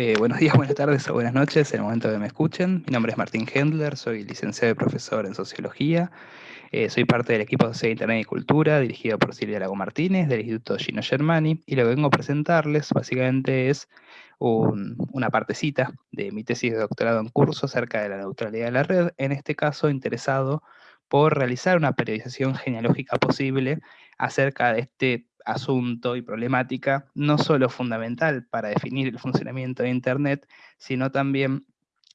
Eh, buenos días, buenas tardes o buenas noches en el momento que me escuchen. Mi nombre es Martín Hendler, soy licenciado y profesor en Sociología. Eh, soy parte del equipo de Sociedad Internet y Cultura, dirigido por Silvia Lago Martínez, del Instituto Gino Germani, y lo que vengo a presentarles básicamente es una partecita de mi tesis de doctorado en curso acerca de la neutralidad de la red, en este caso interesado por realizar una periodización genealógica posible acerca de este asunto y problemática, no solo fundamental para definir el funcionamiento de Internet, sino también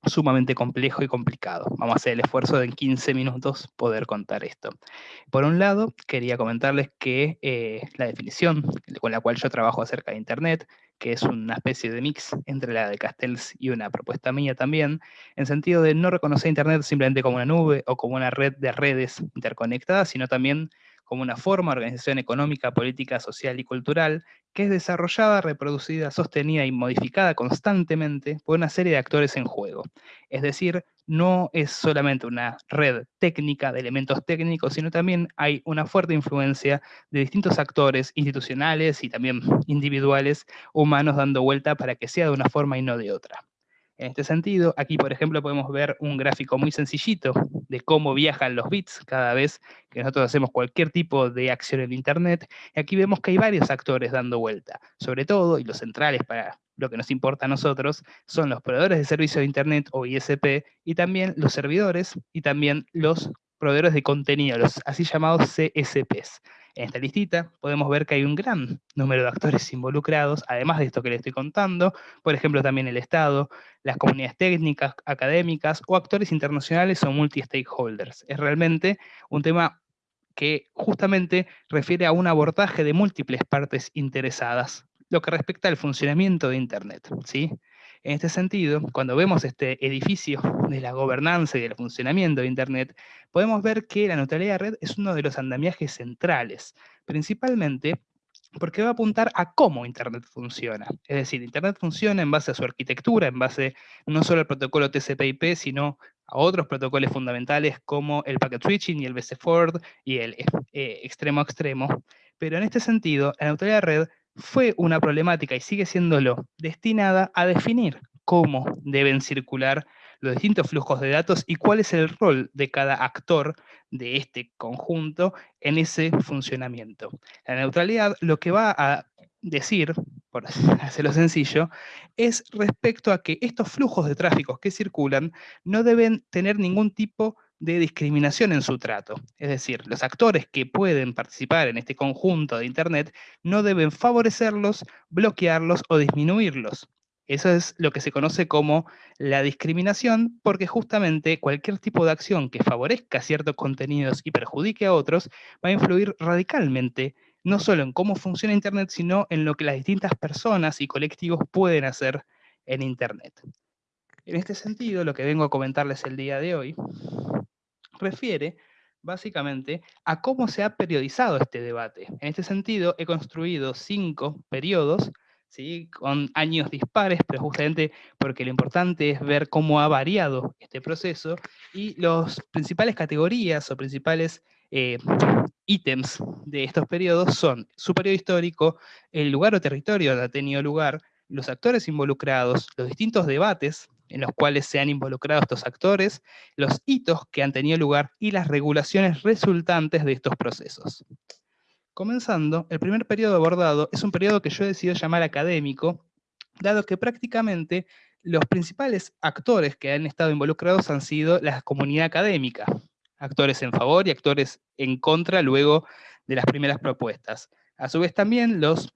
sumamente complejo y complicado. Vamos a hacer el esfuerzo de en 15 minutos poder contar esto. Por un lado, quería comentarles que eh, la definición con la cual yo trabajo acerca de Internet, que es una especie de mix entre la de Castells y una propuesta mía también, en sentido de no reconocer Internet simplemente como una nube o como una red de redes interconectadas, sino también como una forma organización económica, política, social y cultural que es desarrollada, reproducida, sostenida y modificada constantemente por una serie de actores en juego. Es decir, no es solamente una red técnica de elementos técnicos, sino también hay una fuerte influencia de distintos actores institucionales y también individuales humanos dando vuelta para que sea de una forma y no de otra. En este sentido, aquí por ejemplo podemos ver un gráfico muy sencillito de cómo viajan los bits cada vez que nosotros hacemos cualquier tipo de acción en Internet. Y aquí vemos que hay varios actores dando vuelta. Sobre todo, y los centrales para lo que nos importa a nosotros, son los proveedores de servicio de Internet o ISP, y también los servidores, y también los proveedores de contenido, los así llamados CSPs. En esta listita podemos ver que hay un gran número de actores involucrados, además de esto que les estoy contando, por ejemplo también el Estado, las comunidades técnicas, académicas o actores internacionales o multi-stakeholders. Es realmente un tema que justamente refiere a un abordaje de múltiples partes interesadas, lo que respecta al funcionamiento de Internet. ¿sí? En este sentido, cuando vemos este edificio de la gobernanza y del funcionamiento de Internet, podemos ver que la neutralidad de red es uno de los andamiajes centrales, principalmente porque va a apuntar a cómo Internet funciona. Es decir, Internet funciona en base a su arquitectura, en base no solo al protocolo TCP/IP, sino a otros protocolos fundamentales como el packet switching y el BC Forward y el eh, extremo a extremo. Pero en este sentido, la neutralidad de red fue una problemática y sigue siéndolo, destinada a definir cómo deben circular los distintos flujos de datos y cuál es el rol de cada actor de este conjunto en ese funcionamiento. La neutralidad lo que va a decir, por hacerlo sencillo, es respecto a que estos flujos de tráfico que circulan no deben tener ningún tipo de discriminación en su trato. Es decir, los actores que pueden participar en este conjunto de Internet no deben favorecerlos, bloquearlos o disminuirlos. Eso es lo que se conoce como la discriminación, porque justamente cualquier tipo de acción que favorezca ciertos contenidos y perjudique a otros va a influir radicalmente no solo en cómo funciona Internet, sino en lo que las distintas personas y colectivos pueden hacer en Internet. En este sentido, lo que vengo a comentarles el día de hoy refiere básicamente a cómo se ha periodizado este debate. En este sentido, he construido cinco periodos, ¿sí? con años dispares, pero justamente porque lo importante es ver cómo ha variado este proceso, y las principales categorías o principales eh, ítems de estos periodos son su periodo histórico, el lugar o territorio donde ha tenido lugar, los actores involucrados, los distintos debates en los cuales se han involucrado estos actores, los hitos que han tenido lugar y las regulaciones resultantes de estos procesos. Comenzando, el primer periodo abordado es un periodo que yo he decidido llamar académico, dado que prácticamente los principales actores que han estado involucrados han sido la comunidad académica, actores en favor y actores en contra luego de las primeras propuestas. A su vez también los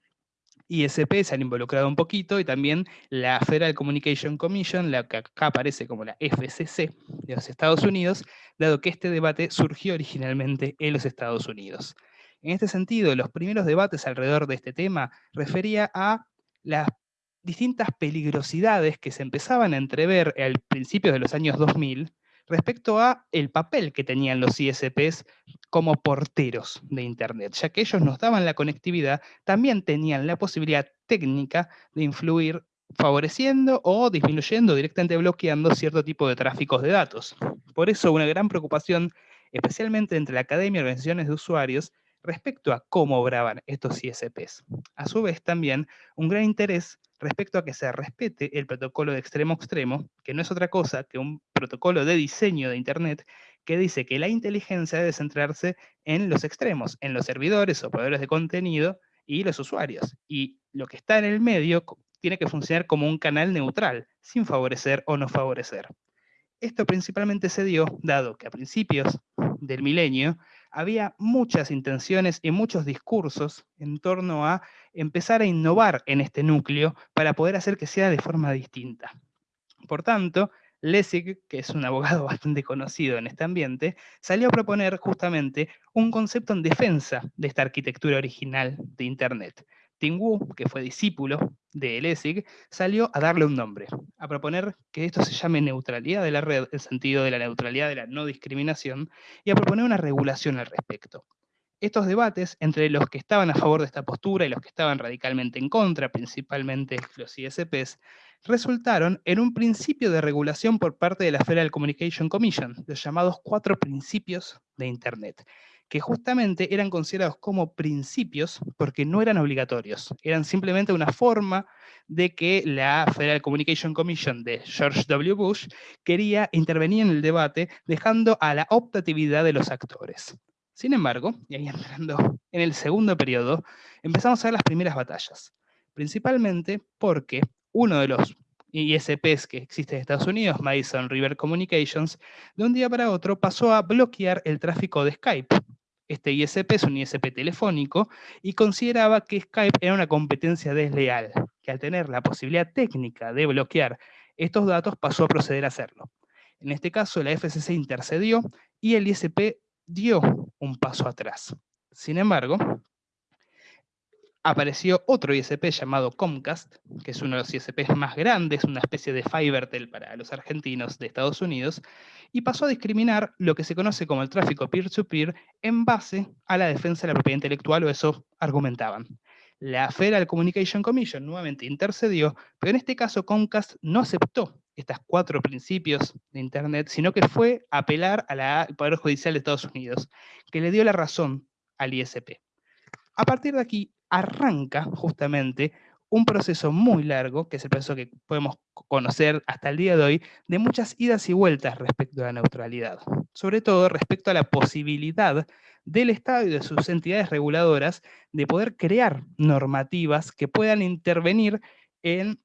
ISP se han involucrado un poquito y también la Federal Communication Commission, la que acá aparece como la FCC de los Estados Unidos, dado que este debate surgió originalmente en los Estados Unidos. En este sentido, los primeros debates alrededor de este tema refería a las distintas peligrosidades que se empezaban a entrever al principio de los años 2000 respecto a el papel que tenían los ISPs como porteros de Internet, ya que ellos nos daban la conectividad, también tenían la posibilidad técnica de influir favoreciendo o disminuyendo, directamente bloqueando cierto tipo de tráficos de datos. Por eso una gran preocupación, especialmente entre la academia y organizaciones de usuarios, respecto a cómo obraban estos ISPs. A su vez también un gran interés respecto a que se respete el protocolo de extremo extremo, que no es otra cosa que un protocolo de diseño de Internet que dice que la inteligencia debe centrarse en los extremos, en los servidores o proveedores de contenido y los usuarios. Y lo que está en el medio tiene que funcionar como un canal neutral, sin favorecer o no favorecer. Esto principalmente se dio dado que a principios del milenio había muchas intenciones y muchos discursos en torno a empezar a innovar en este núcleo para poder hacer que sea de forma distinta. Por tanto, Lessig, que es un abogado bastante conocido en este ambiente, salió a proponer justamente un concepto en defensa de esta arquitectura original de Internet, Tim Wu, que fue discípulo de Lessig, salió a darle un nombre, a proponer que esto se llame neutralidad de la red, el sentido de la neutralidad de la no discriminación, y a proponer una regulación al respecto. Estos debates entre los que estaban a favor de esta postura y los que estaban radicalmente en contra, principalmente los ISPs, resultaron en un principio de regulación por parte de la Federal Communication Commission, los llamados cuatro principios de Internet, que justamente eran considerados como principios porque no eran obligatorios, eran simplemente una forma de que la Federal Communication Commission de George W. Bush quería intervenir en el debate dejando a la optatividad de los actores. Sin embargo, y ahí entrando en el segundo periodo, empezamos a ver las primeras batallas, principalmente porque uno de los ISPs que existe en Estados Unidos, Madison River Communications, de un día para otro pasó a bloquear el tráfico de Skype, este ISP es un ISP telefónico y consideraba que Skype era una competencia desleal, que al tener la posibilidad técnica de bloquear estos datos pasó a proceder a hacerlo. En este caso, la FCC intercedió y el ISP dio un paso atrás. Sin embargo, apareció otro ISP llamado Comcast, que es uno de los ISPs más grandes, una especie de Fibertel para los argentinos de Estados Unidos, y pasó a discriminar lo que se conoce como el tráfico peer-to-peer en base a la defensa de la propiedad intelectual, o eso argumentaban. La Federal Communication Commission nuevamente intercedió, pero en este caso Comcast no aceptó estos cuatro principios de Internet, sino que fue apelar al Poder Judicial de Estados Unidos, que le dio la razón al ISP. A partir de aquí, arranca justamente un proceso muy largo, que es el proceso que podemos conocer hasta el día de hoy, de muchas idas y vueltas respecto a la neutralidad. Sobre todo respecto a la posibilidad del Estado y de sus entidades reguladoras de poder crear normativas que puedan intervenir en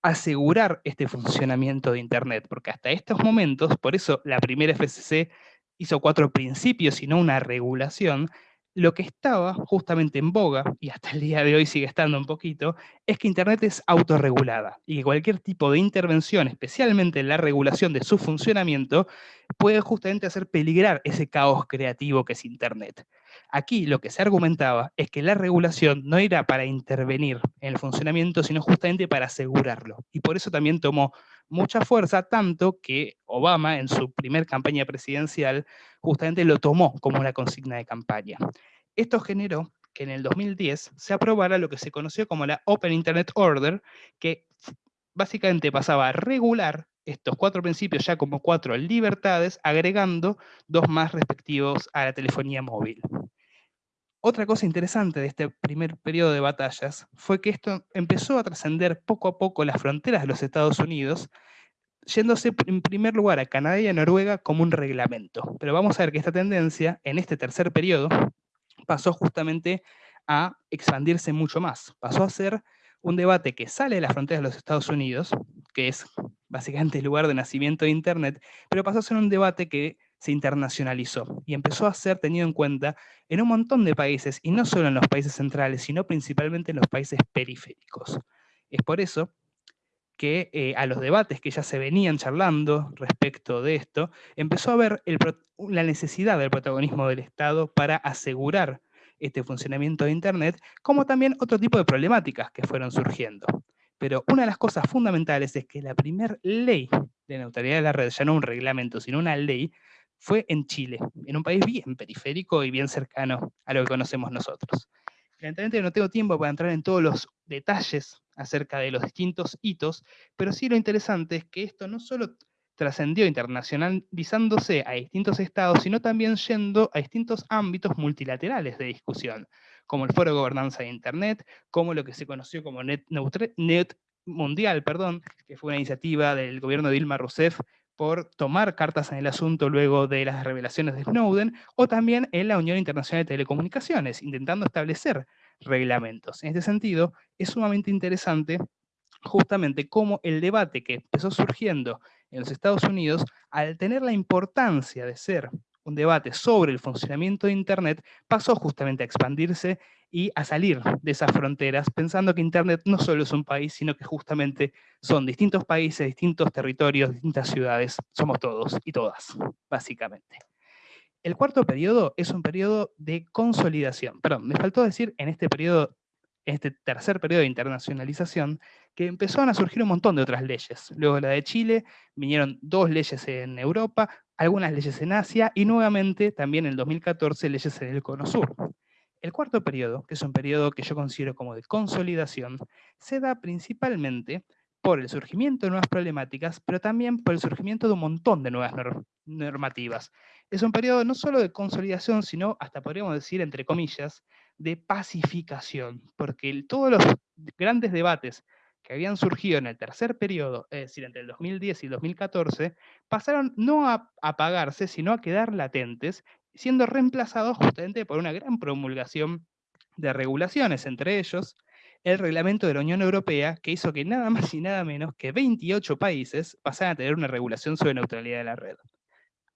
asegurar este funcionamiento de Internet, porque hasta estos momentos, por eso la primera FCC hizo cuatro principios y no una regulación, lo que estaba justamente en boga, y hasta el día de hoy sigue estando un poquito, es que Internet es autorregulada y que cualquier tipo de intervención, especialmente en la regulación de su funcionamiento, puede justamente hacer peligrar ese caos creativo que es Internet. Aquí lo que se argumentaba es que la regulación no era para intervenir en el funcionamiento, sino justamente para asegurarlo. Y por eso también tomó mucha fuerza, tanto que Obama en su primer campaña presidencial justamente lo tomó como una consigna de campaña. Esto generó que en el 2010 se aprobara lo que se conoció como la Open Internet Order, que básicamente pasaba a regular estos cuatro principios ya como cuatro libertades, agregando dos más respectivos a la telefonía móvil. Otra cosa interesante de este primer periodo de batallas fue que esto empezó a trascender poco a poco las fronteras de los Estados Unidos, yéndose en primer lugar a Canadá y a Noruega como un reglamento. Pero vamos a ver que esta tendencia, en este tercer periodo, pasó justamente a expandirse mucho más. Pasó a ser un debate que sale de las fronteras de los Estados Unidos, que es básicamente el lugar de nacimiento de Internet, pero pasó a ser un debate que se internacionalizó y empezó a ser tenido en cuenta en un montón de países, y no solo en los países centrales, sino principalmente en los países periféricos. Es por eso que eh, a los debates que ya se venían charlando respecto de esto, empezó a ver la necesidad del protagonismo del Estado para asegurar este funcionamiento de Internet, como también otro tipo de problemáticas que fueron surgiendo. Pero una de las cosas fundamentales es que la primera ley de neutralidad de la red, ya no un reglamento, sino una ley, fue en Chile, en un país bien periférico y bien cercano a lo que conocemos nosotros. Evidentemente no tengo tiempo para entrar en todos los detalles acerca de los distintos hitos, pero sí lo interesante es que esto no solo trascendió internacionalizándose a distintos estados, sino también yendo a distintos ámbitos multilaterales de discusión, como el Foro de Gobernanza de Internet, como lo que se conoció como Net, Net Mundial, perdón, que fue una iniciativa del gobierno de Dilma Rousseff por tomar cartas en el asunto luego de las revelaciones de Snowden, o también en la Unión Internacional de Telecomunicaciones, intentando establecer reglamentos. En este sentido, es sumamente interesante justamente cómo el debate que empezó surgiendo en los Estados Unidos, al tener la importancia de ser un debate sobre el funcionamiento de Internet, pasó justamente a expandirse y a salir de esas fronteras, pensando que Internet no solo es un país, sino que justamente son distintos países, distintos territorios, distintas ciudades, somos todos y todas, básicamente. El cuarto periodo es un periodo de consolidación. Perdón, me faltó decir en este periodo, este tercer periodo de internacionalización, que empezaron a surgir un montón de otras leyes. Luego la de Chile, vinieron dos leyes en Europa, algunas leyes en Asia y nuevamente también en el 2014 leyes en el Cono Sur. El cuarto periodo, que es un periodo que yo considero como de consolidación, se da principalmente por el surgimiento de nuevas problemáticas, pero también por el surgimiento de un montón de nuevas normativas. Es un periodo no solo de consolidación, sino hasta podríamos decir, entre comillas, de pacificación, porque todos los grandes debates que habían surgido en el tercer periodo, es decir, entre el 2010 y el 2014, pasaron no a apagarse, sino a quedar latentes, siendo reemplazados justamente por una gran promulgación de regulaciones, entre ellos el reglamento de la Unión Europea, que hizo que nada más y nada menos que 28 países pasaran a tener una regulación sobre neutralidad de la red.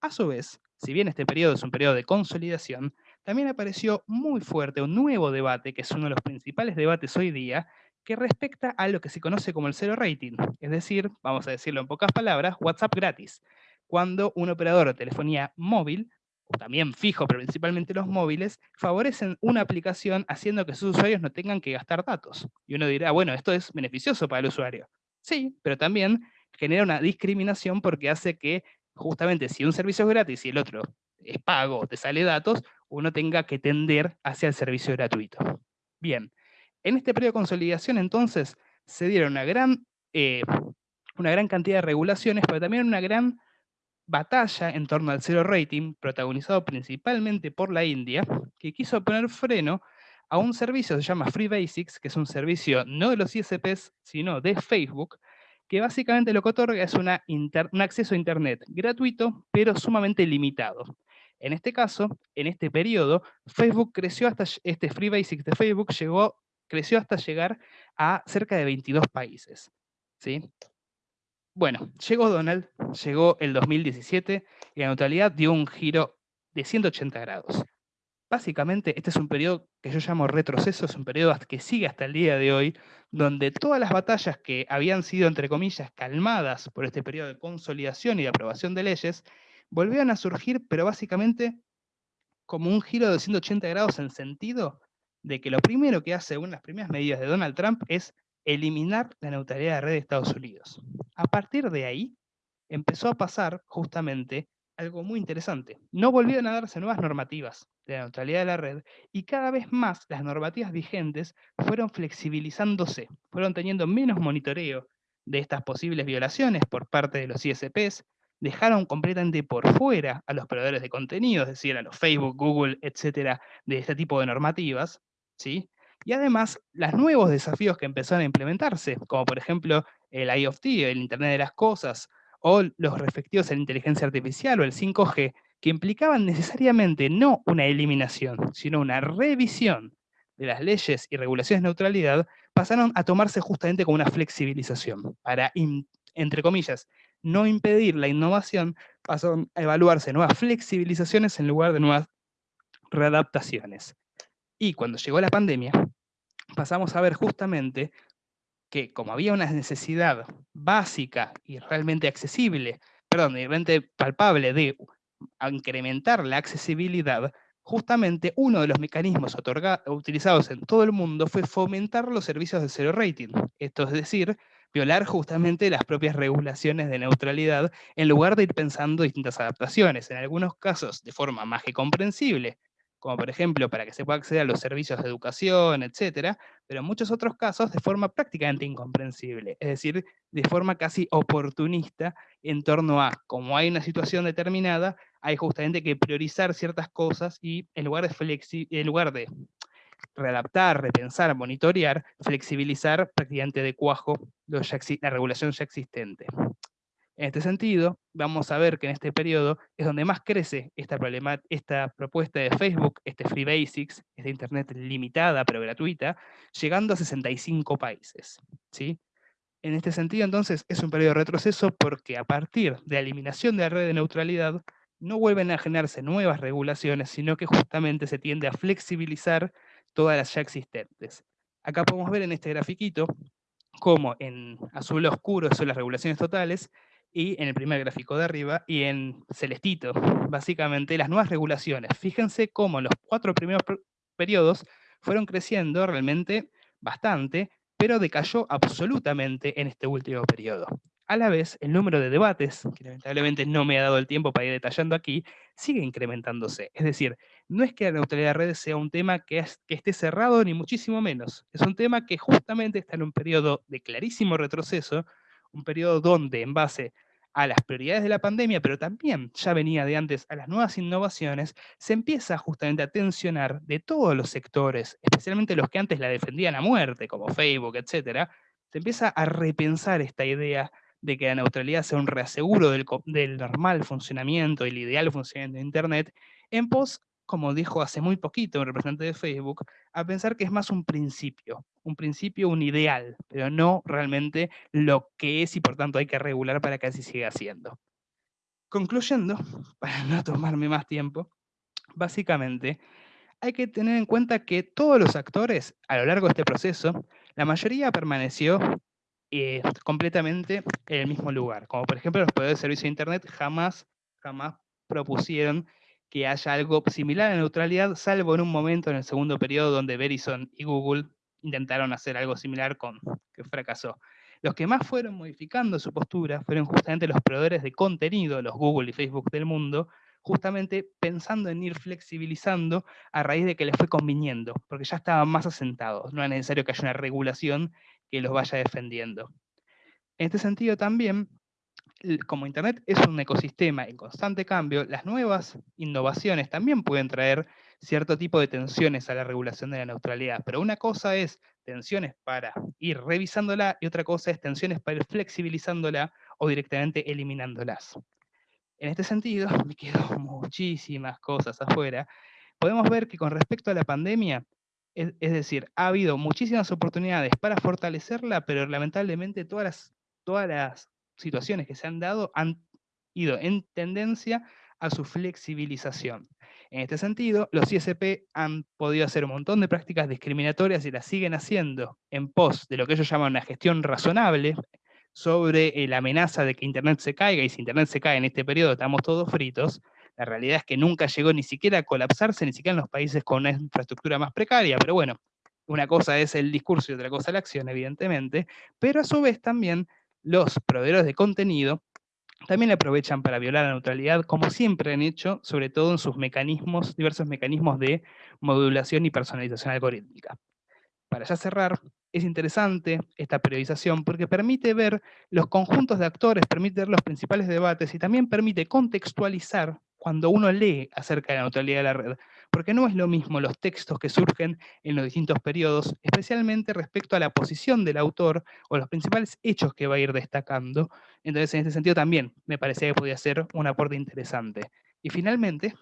A su vez, si bien este periodo es un periodo de consolidación, también apareció muy fuerte un nuevo debate, que es uno de los principales debates hoy día, que respecta a lo que se conoce como el cero rating, es decir, vamos a decirlo en pocas palabras, WhatsApp gratis. Cuando un operador de telefonía móvil, también fijo, pero principalmente los móviles, favorecen una aplicación haciendo que sus usuarios no tengan que gastar datos. Y uno dirá, bueno, esto es beneficioso para el usuario. Sí, pero también genera una discriminación porque hace que justamente si un servicio es gratis y el otro es pago te sale datos, uno tenga que tender hacia el servicio gratuito. Bien, en este periodo de consolidación, entonces, se dieron una gran, eh, una gran cantidad de regulaciones, pero también una gran batalla en torno al zero rating, protagonizado principalmente por la India, que quiso poner freno a un servicio que se llama Free Basics, que es un servicio no de los ISPs, sino de Facebook, que básicamente lo que otorga es un acceso a Internet gratuito, pero sumamente limitado. En este caso, en este periodo, Facebook creció hasta, este Free Basics de Facebook llegó creció hasta llegar a cerca de 22 países. ¿sí? Bueno, llegó Donald, llegó el 2017 y la neutralidad dio un giro de 180 grados. Básicamente, este es un periodo que yo llamo retroceso, es un periodo que sigue hasta el día de hoy, donde todas las batallas que habían sido, entre comillas, calmadas por este periodo de consolidación y de aprobación de leyes, volvieron a surgir, pero básicamente como un giro de 180 grados en sentido de que lo primero que hace, de las primeras medidas de Donald Trump es eliminar la neutralidad de red de Estados Unidos. A partir de ahí, empezó a pasar justamente algo muy interesante. No volvieron a darse nuevas normativas de la neutralidad de la red y cada vez más las normativas vigentes fueron flexibilizándose, fueron teniendo menos monitoreo de estas posibles violaciones por parte de los ISPs, dejaron completamente por fuera a los proveedores de contenido, es decir, a los Facebook, Google, etcétera, de este tipo de normativas, ¿sí? Y además, los nuevos desafíos que empezaron a implementarse, como por ejemplo el IoT, el Internet de las Cosas, o los respectivos a la inteligencia artificial o el 5G, que implicaban necesariamente no una eliminación, sino una revisión de las leyes y regulaciones de neutralidad, pasaron a tomarse justamente como una flexibilización. Para, entre comillas, no impedir la innovación, pasaron a evaluarse nuevas flexibilizaciones en lugar de nuevas readaptaciones. Y cuando llegó la pandemia, pasamos a ver justamente que como había una necesidad básica y realmente accesible, perdón, realmente palpable de incrementar la accesibilidad, justamente uno de los mecanismos utilizados en todo el mundo fue fomentar los servicios de cero rating. Esto es decir, violar justamente las propias regulaciones de neutralidad en lugar de ir pensando distintas adaptaciones, en algunos casos de forma más que comprensible, como por ejemplo para que se pueda acceder a los servicios de educación, etcétera, pero en muchos otros casos de forma prácticamente incomprensible, es decir, de forma casi oportunista en torno a, como hay una situación determinada, hay justamente que priorizar ciertas cosas y en lugar de, en lugar de readaptar, repensar, monitorear, flexibilizar prácticamente de cuajo la regulación ya existente. En este sentido, vamos a ver que en este periodo es donde más crece esta, esta propuesta de Facebook, este Free Basics, esta Internet limitada pero gratuita, llegando a 65 países. ¿sí? En este sentido, entonces, es un periodo de retroceso porque a partir de la eliminación de la red de neutralidad, no vuelven a generarse nuevas regulaciones, sino que justamente se tiende a flexibilizar todas las ya existentes. Acá podemos ver en este grafiquito cómo en azul oscuro son las regulaciones totales y en el primer gráfico de arriba, y en celestito, básicamente las nuevas regulaciones. Fíjense cómo los cuatro primeros periodos fueron creciendo realmente bastante, pero decayó absolutamente en este último periodo. A la vez, el número de debates, que lamentablemente no me ha dado el tiempo para ir detallando aquí, sigue incrementándose. Es decir, no es que la neutralidad de redes sea un tema que, que esté cerrado, ni muchísimo menos. Es un tema que justamente está en un periodo de clarísimo retroceso, un periodo donde en base a las prioridades de la pandemia, pero también ya venía de antes a las nuevas innovaciones, se empieza justamente a tensionar de todos los sectores, especialmente los que antes la defendían a muerte, como Facebook, etc., se empieza a repensar esta idea de que la neutralidad sea un reaseguro del, del normal funcionamiento el ideal funcionamiento de Internet, en pos como dijo hace muy poquito un representante de Facebook, a pensar que es más un principio, un principio, un ideal, pero no realmente lo que es y por tanto hay que regular para que así siga siendo. Concluyendo, para no tomarme más tiempo, básicamente hay que tener en cuenta que todos los actores a lo largo de este proceso, la mayoría permaneció eh, completamente en el mismo lugar. Como por ejemplo los poderes de servicio de Internet jamás, jamás propusieron que haya algo similar a neutralidad, salvo en un momento en el segundo periodo donde Verizon y Google intentaron hacer algo similar con que fracasó. Los que más fueron modificando su postura fueron justamente los proveedores de contenido, los Google y Facebook del mundo, justamente pensando en ir flexibilizando a raíz de que les fue conviniendo, porque ya estaban más asentados, no es necesario que haya una regulación que los vaya defendiendo. En este sentido también, como Internet es un ecosistema en constante cambio, las nuevas innovaciones también pueden traer cierto tipo de tensiones a la regulación de la neutralidad. Pero una cosa es tensiones para ir revisándola y otra cosa es tensiones para ir flexibilizándola o directamente eliminándolas. En este sentido, me quedo muchísimas cosas afuera. Podemos ver que con respecto a la pandemia, es, es decir, ha habido muchísimas oportunidades para fortalecerla, pero lamentablemente todas las, todas las situaciones que se han dado han ido en tendencia a su flexibilización. En este sentido, los ISP han podido hacer un montón de prácticas discriminatorias y las siguen haciendo en pos de lo que ellos llaman una gestión razonable sobre eh, la amenaza de que Internet se caiga, y si Internet se cae en este periodo estamos todos fritos, la realidad es que nunca llegó ni siquiera a colapsarse, ni siquiera en los países con una infraestructura más precaria, pero bueno, una cosa es el discurso y otra cosa la acción, evidentemente, pero a su vez también los proveedores de contenido también aprovechan para violar la neutralidad, como siempre han hecho, sobre todo en sus mecanismos, diversos mecanismos de modulación y personalización algorítmica. Para ya cerrar, es interesante esta periodización porque permite ver los conjuntos de actores, permite ver los principales debates y también permite contextualizar cuando uno lee acerca de la neutralidad de la red, porque no es lo mismo los textos que surgen en los distintos periodos, especialmente respecto a la posición del autor o los principales hechos que va a ir destacando. Entonces, en este sentido también me parecía que podía ser un aporte interesante. Y finalmente,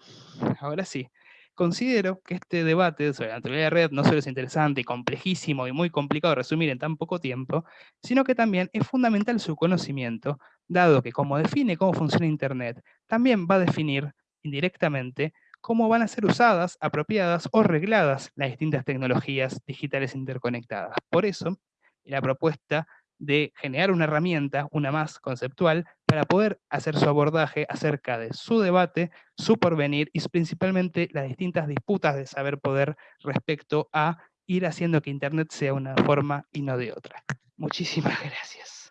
ahora sí, considero que este debate sobre la neutralidad de red no solo es interesante y complejísimo y muy complicado de resumir en tan poco tiempo, sino que también es fundamental su conocimiento, dado que como define cómo funciona Internet, también va a definir indirectamente cómo van a ser usadas, apropiadas o regladas las distintas tecnologías digitales interconectadas. Por eso, la propuesta de generar una herramienta, una más conceptual, para poder hacer su abordaje acerca de su debate, su porvenir y principalmente las distintas disputas de saber poder respecto a ir haciendo que Internet sea una forma y no de otra. Muchísimas gracias.